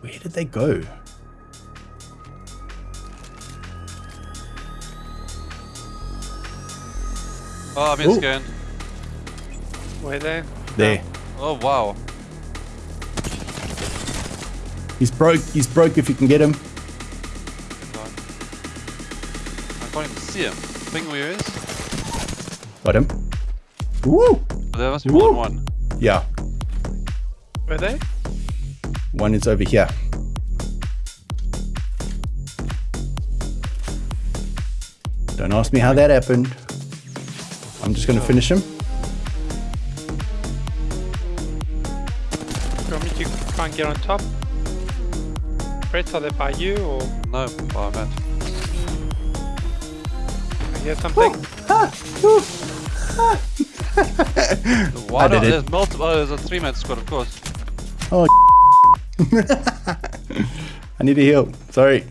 Where did they go? Oh, I'm in Ooh. scan. Where they? There. Oh, wow. He's broke. He's broke if you can get him. I can't even see him. Ping where he is. Got him. Woo! There must be more than one. Yeah. Where they? One is over here. Don't ask me how that happened. I'm just going to finish him. You want me to try and get on top? Brett, are they by you or No, oh, I'm at. I hear something? Why I not? did it. There's multiple. Oh, there's a three man squad, of course. Oh, I need to heal. Sorry.